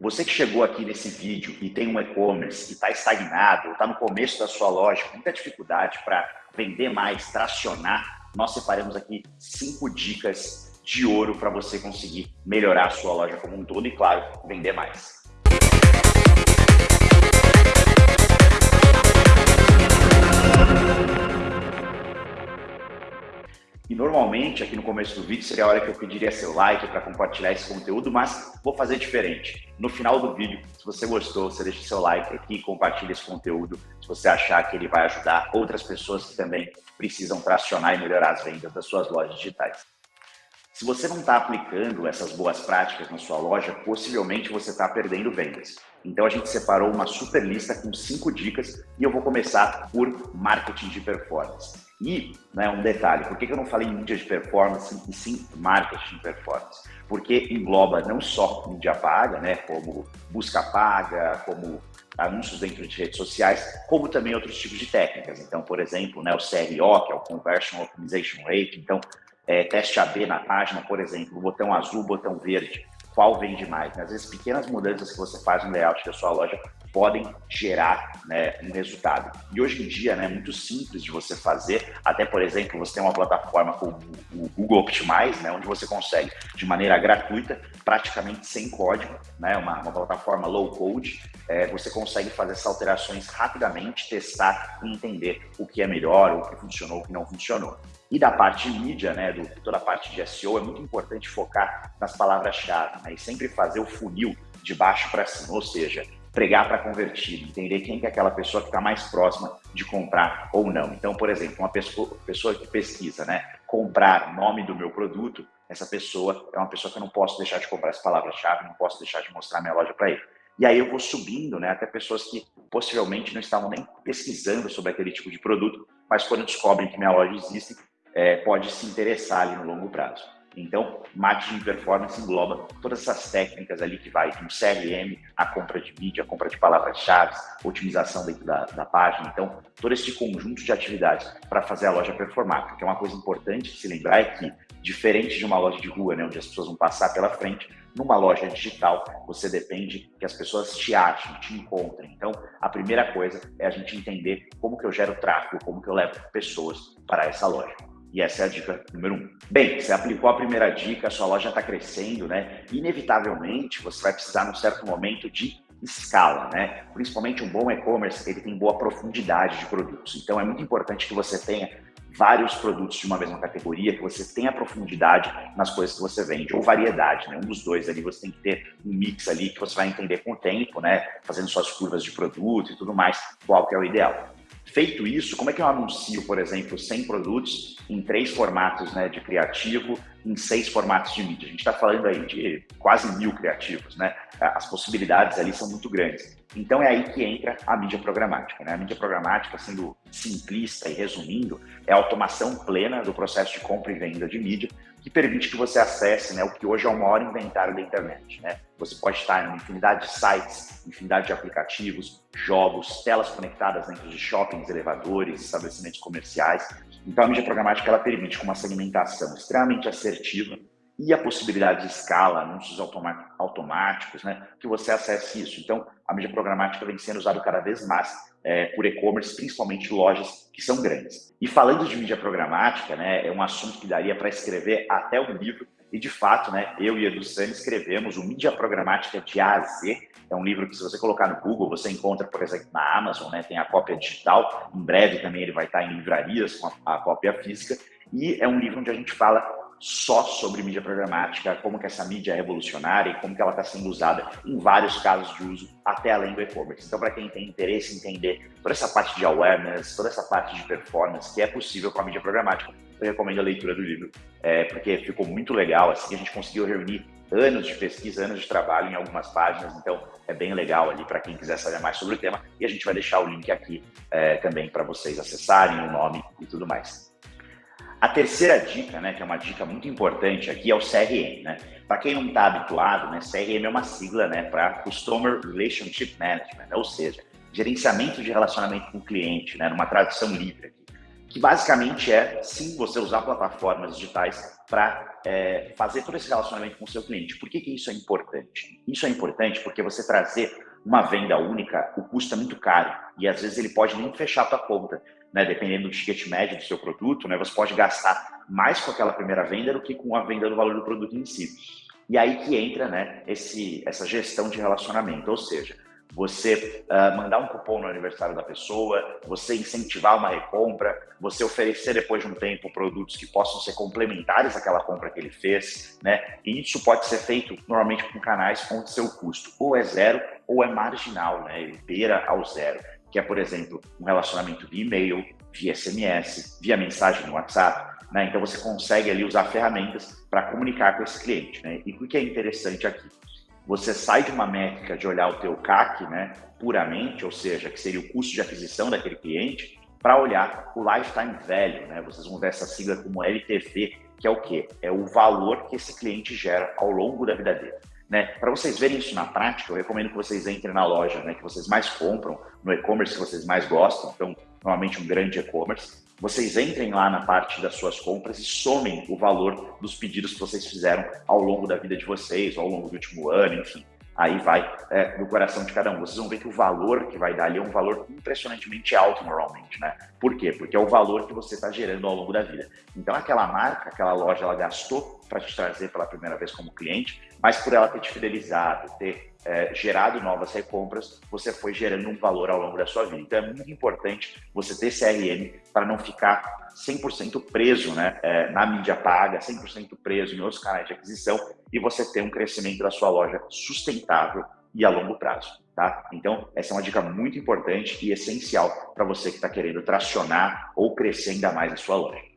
Você que chegou aqui nesse vídeo e tem um e-commerce e está estagnado, está no começo da sua loja, com muita dificuldade para vender mais, tracionar, nós separamos aqui cinco dicas de ouro para você conseguir melhorar a sua loja como um todo e, claro, vender mais. Normalmente, aqui no começo do vídeo, seria a hora que eu pediria seu like para compartilhar esse conteúdo, mas vou fazer diferente. No final do vídeo, se você gostou, você deixa seu like aqui e compartilha esse conteúdo, se você achar que ele vai ajudar outras pessoas que também precisam tracionar e melhorar as vendas das suas lojas digitais. Se você não está aplicando essas boas práticas na sua loja, possivelmente você está perdendo vendas. Então a gente separou uma super lista com cinco dicas e eu vou começar por marketing de performance. E, né, um detalhe, por que eu não falei mídia de performance e sim marketing de performance? Porque engloba não só mídia paga, né, como busca paga, como anúncios dentro de redes sociais, como também outros tipos de técnicas. Então, por exemplo, né, o CRO, que é o Conversion Optimization Rate, então, é, teste AB na página, por exemplo, botão azul, botão verde, qual vende mais. Né? Às vezes, pequenas mudanças que você faz no layout da sua loja podem gerar né, um resultado. E hoje em dia, né, é muito simples de você fazer. Até, por exemplo, você tem uma plataforma como o Google Optimize, né, onde você consegue, de maneira gratuita, praticamente sem código, né, uma, uma plataforma low code, é, você consegue fazer essas alterações rapidamente, testar e entender o que é melhor, o que funcionou, o que não funcionou. E da parte de mídia, né, do, toda a parte de SEO, é muito importante focar nas palavras-chave né, e sempre fazer o funil de baixo para cima, ou seja, pregar para convertido, entender quem que é aquela pessoa que está mais próxima de comprar ou não. Então, por exemplo, uma pessoa, pessoa que pesquisa, né, comprar nome do meu produto, essa pessoa é uma pessoa que eu não posso deixar de comprar essa palavra-chave, não posso deixar de mostrar minha loja para ele. E aí eu vou subindo, né, até pessoas que possivelmente não estavam nem pesquisando sobre aquele tipo de produto, mas quando descobrem que minha loja existe, é, pode se interessar ali no longo prazo. Então, marketing de performance engloba todas essas técnicas ali que vai do CRM, a compra de mídia, a compra de palavras-chave, otimização dentro da, da, página. Então, todo esse conjunto de atividades para fazer a loja performar. Porque uma coisa importante de se lembrar é que, diferente de uma loja de rua, né, onde as pessoas vão passar pela frente, numa loja digital, você depende que as pessoas te achem, te encontrem. Então, a primeira coisa é a gente entender como que eu gero tráfego, como que eu levo pessoas para essa loja. E essa é a dica número um. Bem, você aplicou a primeira dica, a sua loja está crescendo, né? Inevitavelmente, você vai precisar, num certo momento, de escala, né? Principalmente um bom e-commerce, ele tem boa profundidade de produtos. Então, é muito importante que você tenha vários produtos de uma mesma categoria, que você tenha profundidade nas coisas que você vende, ou variedade, né? Um dos dois ali, você tem que ter um mix ali que você vai entender com o tempo, né? Fazendo suas curvas de produto e tudo mais, qual que é o ideal. Feito isso, como é que eu anuncio, por exemplo, 100 produtos em três formatos né, de criativo, em seis formatos de mídia? A gente está falando aí de quase mil criativos, né? As possibilidades ali são muito grandes. Então é aí que entra a mídia programática. Né? A mídia programática, sendo simplista e resumindo, é a automação plena do processo de compra e venda de mídia, que permite que você acesse né, o que hoje é o maior inventário da internet. Né? Você pode estar em infinidade de sites, infinidade de aplicativos, jogos, telas conectadas dentro de shoppings, elevadores, estabelecimentos comerciais. Então a mídia programática ela permite com uma segmentação extremamente assertiva e a possibilidade de escala, anúncios automáticos, né, que você acesse isso. Então, a mídia programática vem sendo usada cada vez mais é, por e-commerce, principalmente lojas que são grandes. E falando de mídia programática, né, é um assunto que daria para escrever até um livro, e de fato, né, eu e Edu Sani escrevemos o Mídia Programática de A a Z, é um livro que se você colocar no Google, você encontra, por exemplo, na Amazon, né, tem a cópia digital, em breve também ele vai estar em livrarias com a, a cópia física, e é um livro onde a gente fala só sobre mídia programática, como que essa mídia é revolucionária e como que ela está sendo usada em vários casos de uso, até além do e-commerce. Então, para quem tem interesse em entender toda essa parte de awareness, toda essa parte de performance que é possível com a mídia programática, eu recomendo a leitura do livro, é, porque ficou muito legal, assim, a gente conseguiu reunir anos de pesquisa, anos de trabalho em algumas páginas, então é bem legal ali para quem quiser saber mais sobre o tema, e a gente vai deixar o link aqui é, também para vocês acessarem o nome e tudo mais. A terceira dica, né, que é uma dica muito importante aqui, é o CRM. Né? Para quem não está habituado, né, CRM é uma sigla né, para Customer Relationship Management, ou seja, gerenciamento de relacionamento com o cliente, né, numa tradução livre aqui. que basicamente é, sim, você usar plataformas digitais para é, fazer todo esse relacionamento com o seu cliente. Por que, que isso é importante? Isso é importante porque você trazer uma venda única, o custo é muito caro e às vezes ele pode nem fechar a tua conta, né? Dependendo do ticket médio do seu produto, né? Você pode gastar mais com aquela primeira venda do que com a venda do valor do produto em si. E aí que entra, né? Esse, essa gestão de relacionamento, ou seja, você uh, mandar um cupom no aniversário da pessoa, você incentivar uma recompra, você oferecer depois de um tempo produtos que possam ser complementares àquela compra que ele fez, né? E isso pode ser feito normalmente com canais onde seu custo ou é zero ou é marginal, né? Ele beira ao zero, que é, por exemplo, um relacionamento via e-mail, via SMS, via mensagem no WhatsApp, né? Então você consegue ali usar ferramentas para comunicar com esse cliente, né? E o que é interessante aqui? Você sai de uma métrica de olhar o teu CAC, né, puramente, ou seja, que seria o custo de aquisição daquele cliente, para olhar o lifetime value, né? Vocês vão ver essa sigla como LTV, que é o quê? É o valor que esse cliente gera ao longo da vida dele. Né? Para vocês verem isso na prática, eu recomendo que vocês entrem na loja né, que vocês mais compram, no e-commerce que vocês mais gostam, então, normalmente um grande e-commerce, vocês entrem lá na parte das suas compras e somem o valor dos pedidos que vocês fizeram ao longo da vida de vocês, ao longo do último ano, enfim. Aí vai é, no coração de cada um. Vocês vão ver que o valor que vai dar ali é um valor impressionantemente alto normalmente, né? Por quê? Porque é o valor que você está gerando ao longo da vida. Então aquela marca, aquela loja, ela gastou para te trazer pela primeira vez como cliente, mas por ela ter te fidelizado, ter é, gerado novas recompras, você foi gerando um valor ao longo da sua vida. Então é muito importante você ter CRM para não ficar 100% preso né, é, na mídia paga, 100% preso em outros canais de aquisição e você ter um crescimento da sua loja sustentável e a longo prazo. Tá? Então, essa é uma dica muito importante e essencial para você que está querendo tracionar ou crescer ainda mais a sua loja.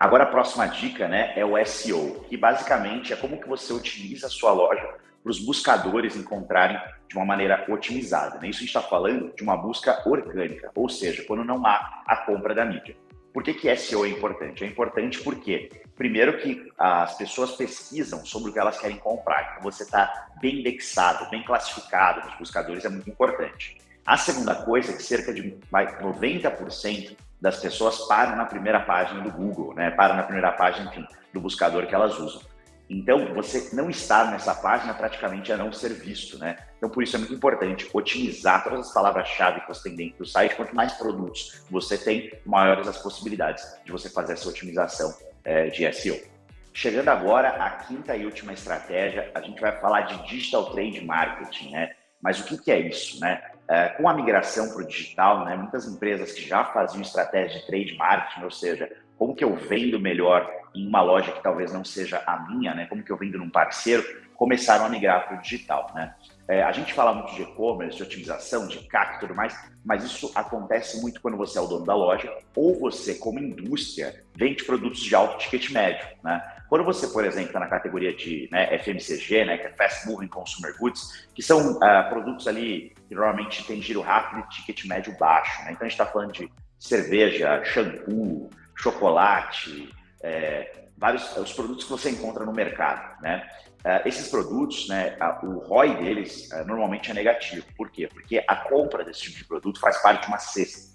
Agora, a próxima dica né, é o SEO, que basicamente é como que você utiliza a sua loja para os buscadores encontrarem de uma maneira otimizada. Né? Isso a gente está falando de uma busca orgânica, ou seja, quando não há a compra da mídia. Por que, que SEO é importante? É importante porque, primeiro, que as pessoas pesquisam sobre o que elas querem comprar. Então, você está bem indexado, bem classificado nos buscadores é muito importante. A segunda coisa é que cerca de 90% das pessoas param na primeira página do Google, né? param na primeira página, enfim, do buscador que elas usam. Então, você não estar nessa página praticamente é não ser visto, né? Então, por isso é muito importante otimizar todas as palavras-chave que você tem dentro do site. Quanto mais produtos você tem, maiores as possibilidades de você fazer essa otimização é, de SEO. Chegando agora à quinta e última estratégia, a gente vai falar de Digital Trade Marketing, né? Mas o que, que é isso, né? É, com a migração para o digital, né, muitas empresas que já faziam estratégia de trade marketing, ou seja, como que eu vendo melhor em uma loja que talvez não seja a minha, né? Como que eu vendo num parceiro, começaram a migrar para o digital, né? É, a gente fala muito de e-commerce, de otimização, de CAC e tudo mais, mas isso acontece muito quando você é o dono da loja ou você, como indústria, vende produtos de alto ticket médio, né? Quando você, por exemplo, está na categoria de né, FMCG, né, que é Fast Moving Consumer Goods, que são uh, produtos ali que normalmente tem giro rápido e ticket médio baixo, né? Então a gente está falando de cerveja, shampoo, chocolate, é, vários os produtos que você encontra no mercado, né? Uh, esses produtos, né, a, o ROI deles uh, normalmente é negativo. Por quê? Porque a compra desse tipo de produto faz parte de uma cesta.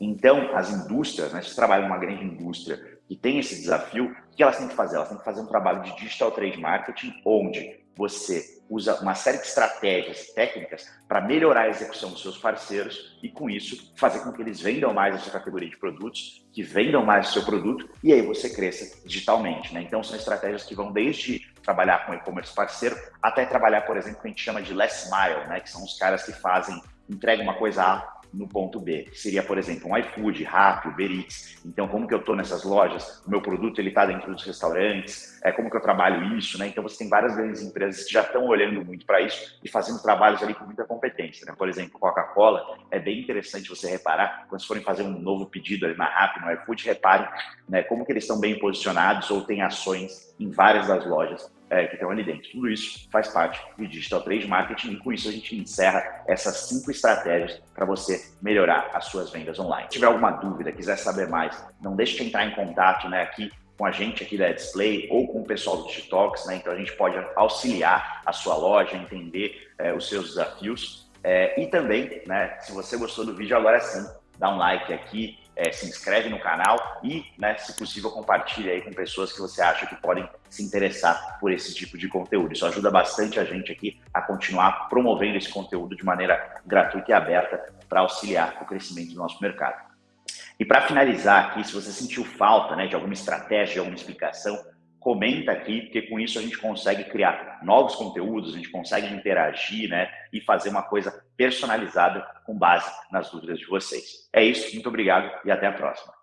Então, as indústrias, né, se trabalha numa grande indústria que tem esse desafio, o que elas têm que fazer? Elas têm que fazer um trabalho de digital trade marketing, onde você usa uma série de estratégias técnicas para melhorar a execução dos seus parceiros e, com isso, fazer com que eles vendam mais a sua categoria de produtos, que vendam mais o seu produto e aí você cresça digitalmente. Né? Então, são estratégias que vão desde trabalhar com e-commerce parceiro até trabalhar, por exemplo, que a gente chama de last mile, né? que são os caras que fazem, entregam uma coisa A no ponto B, que seria, por exemplo, um iFood, Rappi, Uber Eats. Então, como que eu estou nessas lojas? O meu produto está dentro dos restaurantes? É como que eu trabalho isso, né? Então, você tem várias grandes empresas que já estão olhando muito para isso e fazendo trabalhos ali com muita competência. Né? Por exemplo, Coca-Cola é bem interessante você reparar quando forem fazer um novo pedido ali na Rappi, no iFood, reparem né, como que eles estão bem posicionados ou têm ações em várias das lojas é, que estão ali dentro. Tudo isso faz parte do Digital Trade Marketing e com isso a gente encerra essas cinco estratégias para você melhorar as suas vendas online. Se tiver alguma dúvida, quiser saber mais, não deixe de entrar em contato né, aqui com a gente aqui da Display ou com o pessoal do TikToks, né? Então a gente pode auxiliar a sua loja, entender é, os seus desafios. É, e também, né, se você gostou do vídeo, agora sim, dá um like aqui, é, se inscreve no canal e, né, se possível, compartilha aí com pessoas que você acha que podem se interessar por esse tipo de conteúdo. Isso ajuda bastante a gente aqui a continuar promovendo esse conteúdo de maneira gratuita e aberta para auxiliar o crescimento do nosso mercado. E para finalizar aqui, se você sentiu falta né, de alguma estratégia, alguma explicação, comenta aqui, porque com isso a gente consegue criar novos conteúdos, a gente consegue interagir né, e fazer uma coisa personalizada com base nas dúvidas de vocês. É isso, muito obrigado e até a próxima.